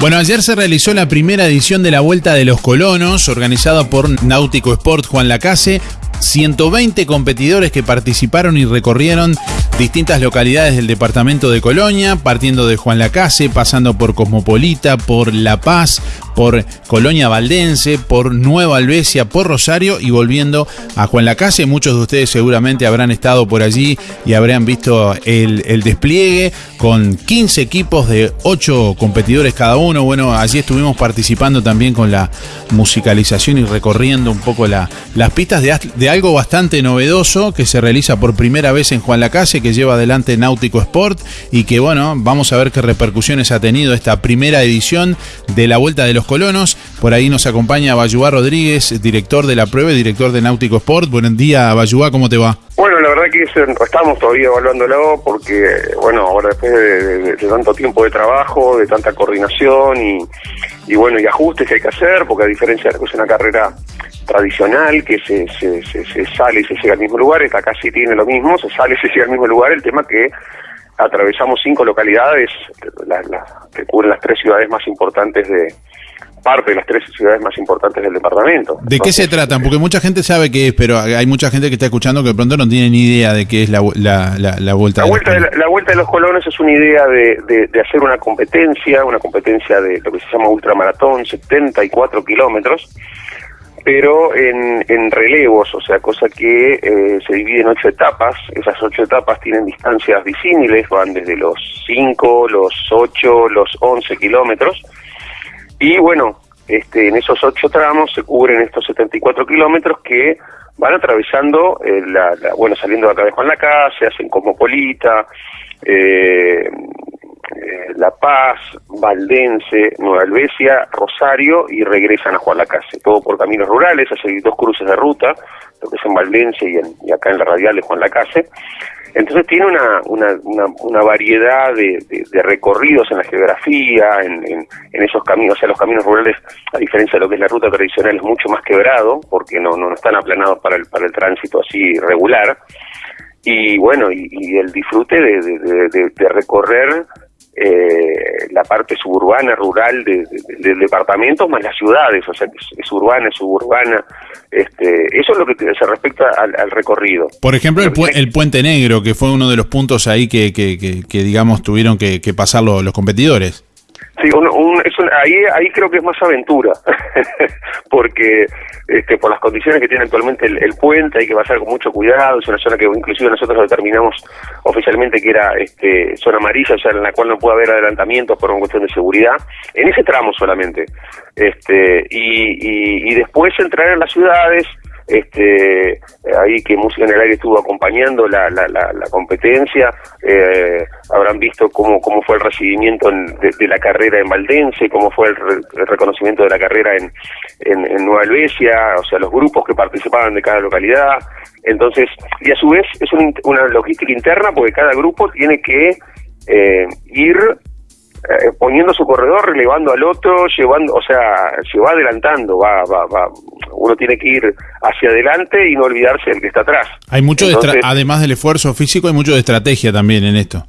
Bueno, ayer se realizó la primera edición de la Vuelta de los Colonos, organizada por Náutico Sport Juan Lacase. 120 competidores que participaron y recorrieron distintas localidades del departamento de Colonia, partiendo de Juan Lacase, pasando por Cosmopolita, por La Paz, por Colonia Valdense, por Nueva Albesia, por Rosario y volviendo a Juan Lacase. Muchos de ustedes seguramente habrán estado por allí y habrán visto el, despliegue con 15 equipos de 8 competidores cada uno. Bueno, allí estuvimos participando también con la musicalización y recorriendo un poco la, las pistas de, de, algo bastante novedoso que se realiza por primera vez en Juan Lacase, que lleva adelante Náutico Sport y que bueno, vamos a ver qué repercusiones ha tenido esta primera edición de la Vuelta de los Colonos. Por ahí nos acompaña Bayuá Rodríguez, director de la prueba y director de Náutico Sport. Buen día, Bayuá, ¿cómo te va? Bueno, la verdad que estamos todavía evaluándolo porque, bueno, ahora después de, tanto tiempo de trabajo, de tanta coordinación y, y, bueno, y ajustes que hay que hacer, porque a diferencia de que es una carrera tradicional, que se, se, se, sale y se llega al mismo lugar, esta casi tiene lo mismo, se sale y se llega al mismo lugar, el tema que atravesamos cinco localidades que cubren las tres ciudades más importantes de, parte de las tres ciudades más importantes del departamento. ¿De qué se tratan? Porque mucha gente sabe qué es, pero hay mucha gente que está escuchando que de pronto no tiene ni idea de qué es la, la, la, vuelta. La vuelta, de la, la, vuelta de los colones es una idea de, de, hacer una competencia, una competencia de lo que se llama ultramaratón, 74 kilómetros, pero en, en relevos, o sea, cosa que eh, se divide en ocho etapas. Esas ocho etapas tienen distancias disímiles, van desde los 5, los 8, los 11 kilómetros y bueno, este, en esos ocho tramos se cubren estos 74 kilómetros que van atravesando, eh, la, bueno, saliendo de acá de Juan se hacen Cosmopolita, eh, eh, La Paz, Valdense, Nueva Albesia, Rosario y regresan a Juan Lacase, todo por caminos rurales, hacen dos cruces de ruta, lo que es en Valdense y, acá en la radial de Juan Lacase. Entonces tiene una, una, variedad de, recorridos en la geografía, en, esos caminos, o sea, los caminos rurales, a diferencia de lo que es la ruta tradicional, es mucho más quebrado, porque no, no están aplanados para el, para el tránsito así regular. Y bueno, y, el disfrute de, recorrer eh, la parte suburbana, rural del de, departamento, más las ciudades, o sea, es, urbana, es suburbana. Este, eso es lo que se respecta al, recorrido. Por ejemplo, el, el, Puente Negro, que fue uno de los puntos ahí que, que, que, digamos, tuvieron que, pasar los competidores. Sí, ahí, ahí creo que es más aventura, porque este, por las condiciones que tiene actualmente el, puente hay que pasar con mucho cuidado, es una zona que inclusive nosotros determinamos oficialmente que era este, zona amarilla, o sea, en la cual no puede haber adelantamientos por una cuestión de seguridad, en ese tramo solamente. Este, y, y después entrar en las ciudades, este, ahí que Música en el Aire estuvo acompañando la, la, la, competencia, eh, habrán visto cómo, cómo fue el recibimiento de, la carrera en Valdense, cómo fue el, reconocimiento de la carrera en, en, Nueva Albesia, o sea, los grupos que participaban de cada localidad. Entonces, y a su vez es una logística interna porque cada grupo tiene que eh, ir eh, poniendo su corredor, relevando al otro, llevando, o sea, se va adelantando, va, va, va, uno tiene que ir hacia adelante y no olvidarse del que está atrás. Hay mucho, además del esfuerzo físico, hay mucho de estrategia también en esto.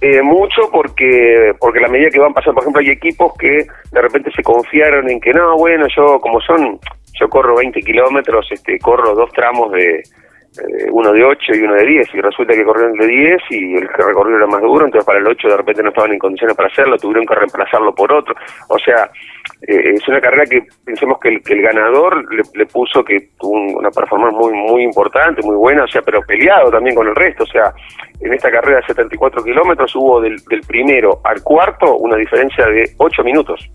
Eh, mucho porque porque la medida que van pasando, por ejemplo, hay equipos que de repente se confiaron en que no, bueno, yo como son, yo corro 20 kilómetros, este, corro dos tramos de, eh, uno de 8 y uno de 10, y resulta que corrieron de 10 y el que recorrió era más duro, entonces para el 8 de repente no estaban en condiciones para hacerlo, tuvieron que reemplazarlo por otro. O sea, eh, es una carrera que pensemos que el, que el ganador le, puso que tuvo una performance muy muy importante, muy buena, o sea, pero peleado también con el resto. O sea, en esta carrera de 74 kilómetros hubo del, primero al cuarto una diferencia de 8 minutos.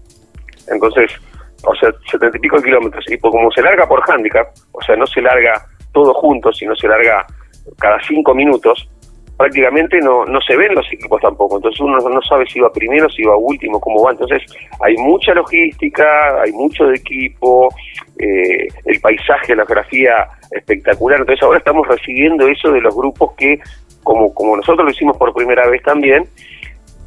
Entonces, o sea, 70 y pico kilómetros. Y como se larga por handicap, o sea, no se larga todo junto, si no se larga cada cinco minutos, prácticamente no, no se ven los equipos tampoco. Entonces uno no sabe si va primero, si va último, cómo va. Entonces hay mucha logística, hay mucho de equipo, eh, el paisaje, la geografía espectacular. Entonces ahora estamos recibiendo eso de los grupos que, como, como nosotros lo hicimos por primera vez también,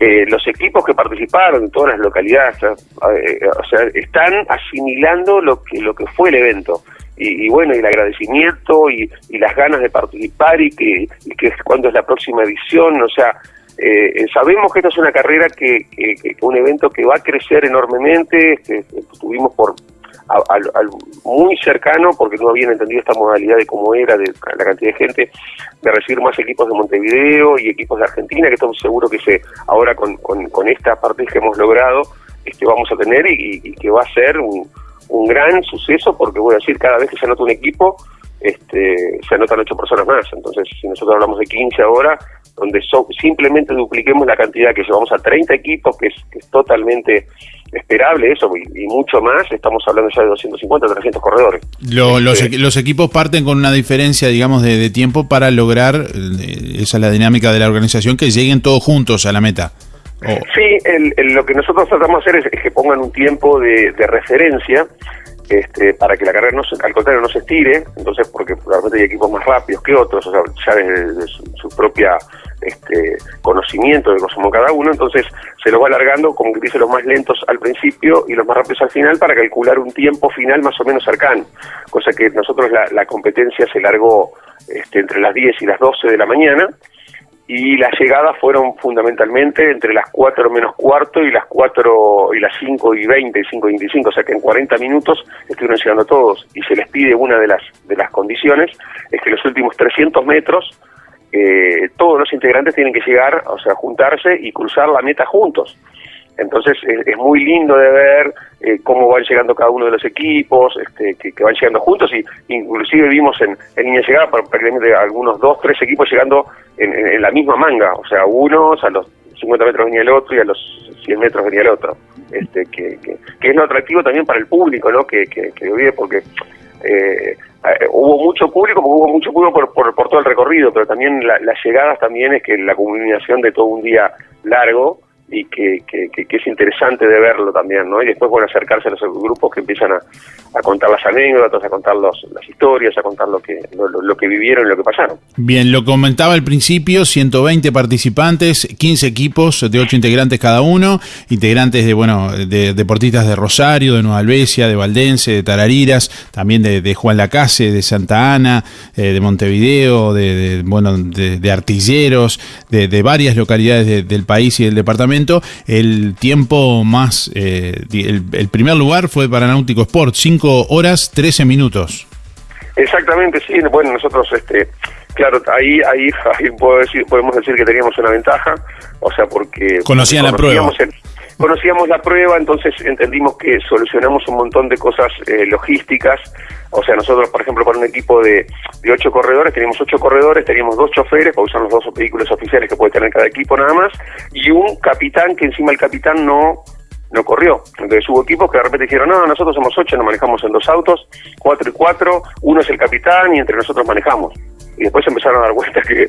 eh, los equipos que participaron en todas las localidades, eh, o sea, están asimilando lo que, lo que fue el evento y, bueno, y el agradecimiento y, las ganas de participar y que, y que cuando es la próxima edición, o sea, eh, sabemos que esta es una carrera que, un evento que va a crecer enormemente, este, estuvimos por al, muy cercano, porque no habían entendido esta modalidad de cómo era, de la cantidad de gente, de recibir más equipos de Montevideo y equipos de Argentina, que estamos seguros que se ahora con, con, esta parte que hemos logrado, este, vamos a tener y, que va a ser un, un gran suceso, porque voy a decir, cada vez que se anota un equipo, este, se anotan ocho personas más. Entonces, si nosotros hablamos de 15 ahora, donde simplemente dupliquemos la cantidad que llevamos a 30 equipos, que es, totalmente esperable eso, y, mucho más, estamos hablando ya de 250, 300 corredores. Este, los, equipos parten con una diferencia, digamos, de, tiempo para lograr, eh, esa es la dinámica de la organización, que lleguen todos juntos a la meta. Sí, lo que nosotros tratamos de hacer es, que pongan un tiempo de, referencia este, para que la carrera no al contrario no se estire, entonces porque realmente hay equipos más rápidos que otros, o sea, ya desde, su, propia este, conocimiento de cómo cada uno, entonces se lo va alargando, como que dice, los más lentos al principio y los más rápidos al final para calcular un tiempo final más o menos cercano, cosa que nosotros la, la competencia se largó este, entre las 10 y las 12 de la mañana, y las llegadas fueron fundamentalmente entre las 4 menos cuarto y las 4 y las 5 y 20 y 5 y 25, o sea que en 40 minutos estuvieron llegando todos y se les pide una de las de las condiciones es que los últimos 300 metros eh, todos los integrantes tienen que llegar, o sea, juntarse y cruzar la meta juntos. Entonces es, muy lindo de ver eh, cómo van llegando cada uno de los equipos, este, que, van llegando juntos y inclusive vimos en, en línea llegada prácticamente algunos dos, tres equipos llegando en, la misma manga, o sea, unos a los 50 metros venía el otro y a los 100 metros venía el otro, este, que, que, es lo atractivo también para el público, ¿no? Que, que, que vive porque eh, eh, hubo mucho público, hubo mucho público por, por, todo el recorrido, pero también las llegadas también es que la combinación de todo un día largo y que, que, es interesante de verlo también, ¿no? Y después, bueno, acercarse a los grupos que empiezan a, contar las anécdotas, a contar las historias, a contar lo que, lo, que vivieron y lo que pasaron. Bien, lo comentaba al principio, 120 participantes, 15 equipos de 8 integrantes cada uno, integrantes de, bueno, de deportistas de Rosario, de Nueva Albesia, de Valdense, de Tarariras, también de, Juan Lacase, de Santa Ana, eh, de Montevideo, de, bueno, de, artilleros, de, varias localidades del país y del departamento el tiempo más, eh, el, primer lugar fue para Náutico Sport, 5 horas 13 minutos. Exactamente, sí. Bueno, nosotros, este, claro, ahí, ahí, puedo decir, podemos decir que teníamos una ventaja, o sea, porque... Conocían la prueba conocíamos la prueba, entonces entendimos que solucionamos un montón de cosas eh, logísticas. O sea, nosotros, por ejemplo, para un equipo de, de ocho corredores, teníamos ocho corredores, teníamos dos choferes para usar los dos vehículos oficiales que puede tener cada equipo nada más, y un capitán que encima el capitán no no corrió. Entonces hubo equipos que de repente dijeron, no, nosotros somos ocho, nos manejamos en dos autos, cuatro y cuatro, uno es el capitán y entre nosotros manejamos. Y después empezaron a dar cuenta que,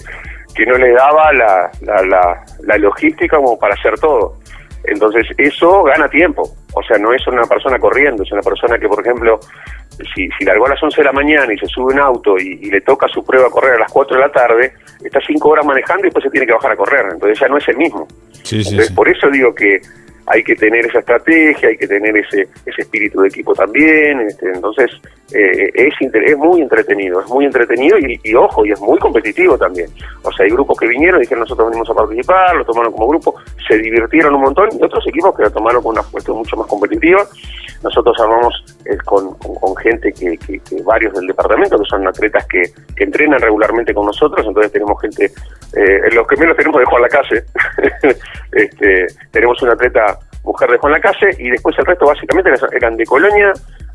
que no le daba la, la, la, la logística como para hacer todo. Entonces, eso gana tiempo. O sea, no es una persona corriendo, es una persona que, por ejemplo, si, si largó a las 11 de la mañana y se sube un auto y, le toca su prueba a correr a las 4 de la tarde, está 5 horas manejando y después se tiene que bajar a correr. Entonces ya no es el mismo. Entonces, por eso digo que hay que tener esa estrategia, hay que tener ese, ese espíritu de equipo también. Este, entonces, eh, es, es muy entretenido, es muy entretenido y, ojo, y es muy competitivo también. O sea, hay grupos que vinieron y dijeron nosotros venimos a participar, lo tomaron como grupo, se divirtieron un montón y otros equipos que lo tomaron con una cuestión mucho más competitiva. Nosotros armamos eh, con, gente que, que, varios del departamento, que son atletas que, que entrenan regularmente con nosotros, entonces tenemos gente, eh, los que menos tenemos de Juan la calle, este, tenemos un atleta mujer de Juan la calle y después el resto básicamente eran de Colonia,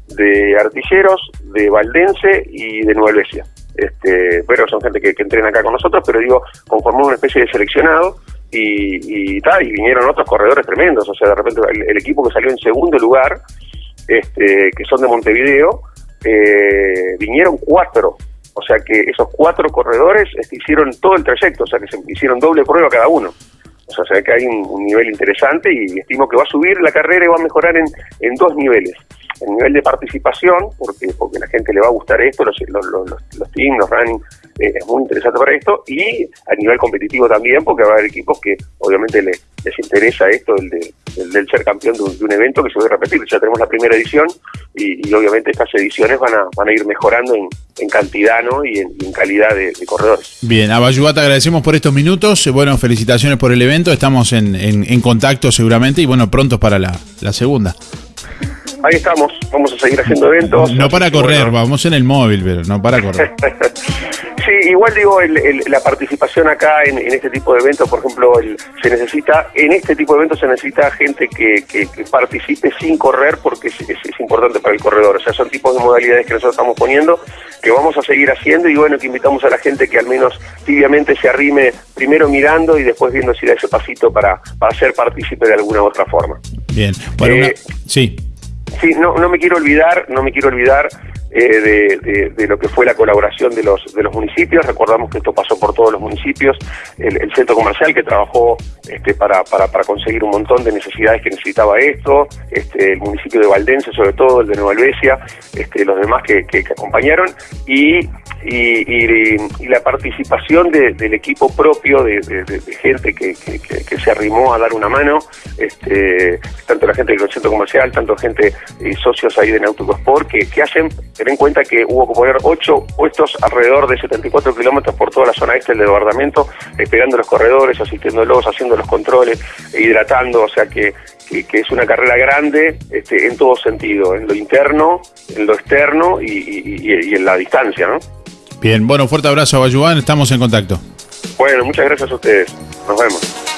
de Artilleros, de Valdense y de Nueva Helvecia. Este, pero son gente que, entrena acá con nosotros, pero digo, conformó una especie de seleccionado y, y, y vinieron otros corredores tremendos, o sea, de repente el, equipo que salió en segundo lugar, este, que son de Montevideo, eh, vinieron cuatro, o sea que esos cuatro corredores este, hicieron todo el trayecto, o sea que se hicieron doble prueba cada uno. O sea, se ve que hay un, nivel interesante y estimo que va a subir la carrera y va a mejorar en, en dos niveles. El nivel de participación, porque porque la gente le va a gustar esto, los, los, los, los teams, los running, eh, es muy interesante para esto y a nivel competitivo también, porque va a haber equipos que obviamente les, les interesa esto, el, de, del ser campeón de un, evento que se va a repetir. Ya tenemos la primera edición y, obviamente estas ediciones van a, van a ir mejorando en, cantidad ¿no? y, en, calidad de, corredores. Bien, a te agradecemos por estos minutos. Bueno, felicitaciones por el evento. Estamos en, en, contacto seguramente y bueno, prontos para la, la segunda. Ahí estamos, vamos a seguir haciendo eventos. No para correr, vamos en el móvil, pero no para correr. Sí, igual digo, la participación acá en, este tipo de eventos, por ejemplo, se necesita, en este tipo de eventos se necesita gente que, participe sin correr porque es, importante para el corredor. O sea, son tipos de modalidades que nosotros estamos poniendo, que vamos a seguir haciendo y bueno, que invitamos a la gente que al menos tibiamente se arrime primero mirando y después viendo si da ese pasito para, para ser partícipe de alguna u otra forma. Bien, bueno, eh, sí. Sí, no, no me quiero olvidar, no me quiero olvidar eh, de, lo que fue la colaboración de los de los municipios. Recordamos que esto pasó por todos los municipios. El, centro comercial que trabajó este, para, para, conseguir un montón de necesidades que necesitaba esto. Este, el municipio de Valdense, sobre todo, el de Nueva Albesia, este, los demás que, que, acompañaron. Y, y, la participación del equipo propio, de, gente que, que, se arrimó a dar una mano. Este, tanto la gente del centro comercial, tanto gente y socios ahí de Náutico Sport, que, que hacen Ten en cuenta que hubo que poner ocho puestos alrededor de 74 kilómetros por toda la zona este del desbordamiento, esperando los corredores, asistiéndolos, haciendo los controles, hidratando, o sea que, que, es una carrera grande este, en todo sentido, en lo interno, en lo externo y, en la distancia, ¿no? Bien, bueno, fuerte abrazo a Bayuán, estamos en contacto. Bueno, muchas gracias a ustedes. Nos vemos.